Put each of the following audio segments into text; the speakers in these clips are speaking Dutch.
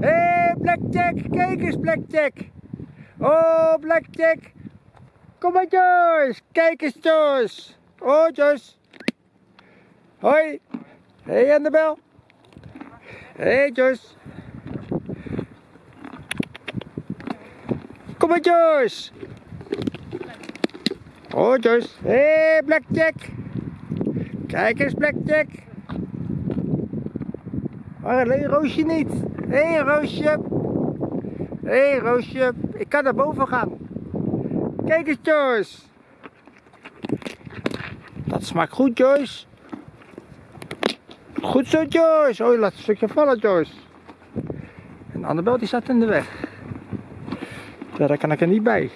Hé, hey, Blackjack, kijk eens Blackjack. Oh, Blackjack. Kom maar Joyce, kijk eens Joyce. Oh Joyce. Hoi. Hé hey, Annabel. Hé hey, Joyce. Kom maar Joyce. Oh Joyce. Hé hey, Blackjack. Kijk eens Blackjack. Maar alleen Roosje niet. Hé hey, Roosje. Hé hey, Roosje. Ik kan naar boven gaan. Kijk eens Joyce. Dat smaakt goed Joyce. Goed zo Joyce. Oh laat een stukje vallen Joyce. En Annabel die staat in de weg. Daar kan ik er niet bij.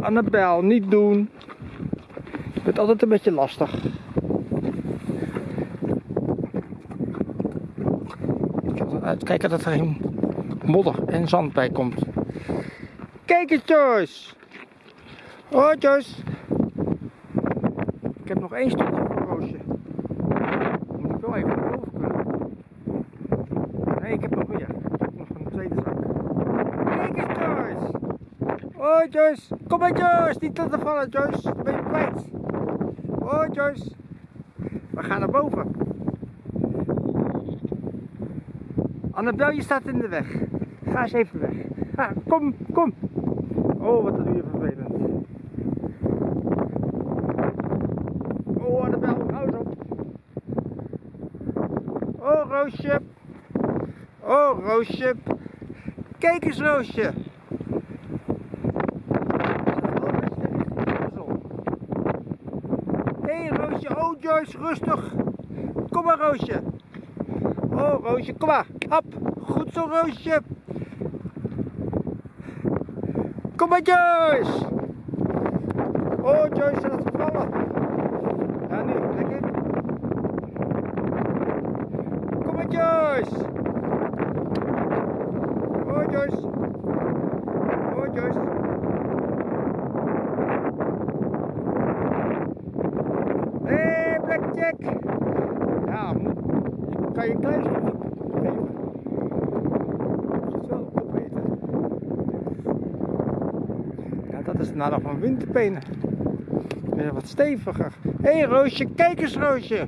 Annabel, niet doen. Je bent altijd een beetje lastig. Er uitkijken dat er geen modder en zand bij komt. Kijk eens Joyce. Oh Joyce. Ik heb nog één stukje van Roosje. Moet ik wel even naar boven kunnen. Nee, ik heb nog meer. Ik heb nog een tweede zak. Kijk eens Joyce. Oh Joyce. Kom maar Joyce. Niet te vallen Joyce. Ben je kwijt. Oh Joyce. We gaan naar boven. Annabel, je staat in de weg. Ga eens even weg. Kom, kom. Oh, wat doe je vervelend. Oh, Annabel, hou eens op. Oh, Roosje. Oh, Roosje. Kijk eens, Roosje. Hé, hey, Roosje. Oh, Joyce, rustig. Kom maar, Roosje. Oh, Roosje, kom maar. Hop. Goed zo, Roosje. Kom maar, Joyce. Oh, Joyce, laat het vallen. Ja, nu, lekker. Kom maar, Joyce. Oh, Joyce. Oh, Joyce. Hé, hey, Blackjack. Ja, je geven. Je het wel opeten. Ja, dat is het nadeel van winterpenen. Wat steviger. Hé hey, Roosje, kijk eens Roosje.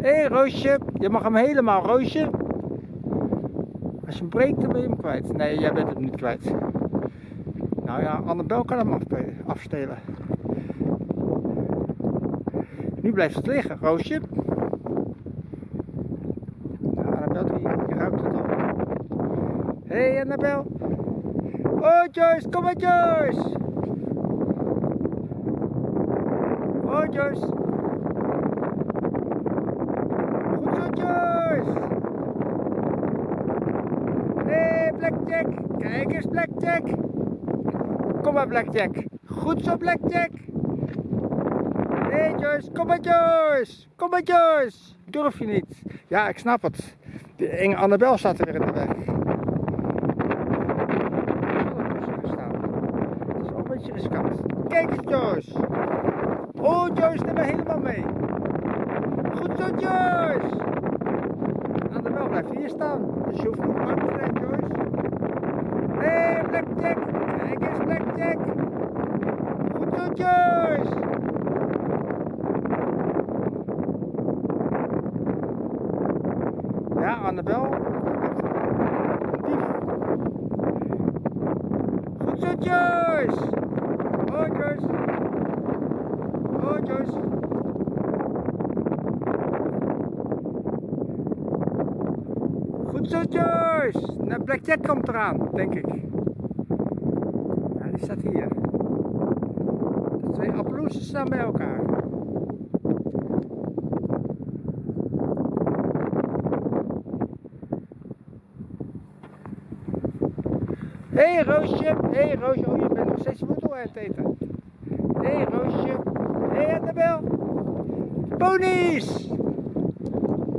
Hé hey, Roosje, je mag hem helemaal Roosje. Als je hem breekt, dan ben je hem kwijt. Nee, jij bent hem niet kwijt. Nou ja, Annabel kan hem afstelen. Nu blijft het liggen, Roosje. Nou, Annabel, die, die ruikt het al. Hé hey, Annabel. Oh Joyce, kom maar Joyce. Oh Joyce. Goed zo Joyce. Hé hey, Blackjack, kijk eens Blackjack. Kom maar Blackjack. Goed zo Blackjack. Hé hey Joyce, kom maar Joyce. Kom maar Joyce. Durf je niet. Ja, ik snap het. De enge Annabel staat er weer in de weg. beetje riskant. Kijk eens Joyce. Oh Joyce, neem me helemaal mee. Goed zo Joyce. Annabel blijft hier staan. Dus je hoeft niet bang te zijn Joyce. Hé hey, Blackjack. Kijk eens Blackjack. Goed zo Joyce. Ja, Annabel. Goed zo Joyce. Oh Joyce. Goed zo Joyce. Nou, Blackjack komt eraan, denk ik. Ja, die staat hier. De twee appelloesjes staan bij elkaar. Hé hey, Roosje, hey, Roosje, steeds voedsel aan het eten. Hé hey, Roosje, hé hey, Annabel, ponies!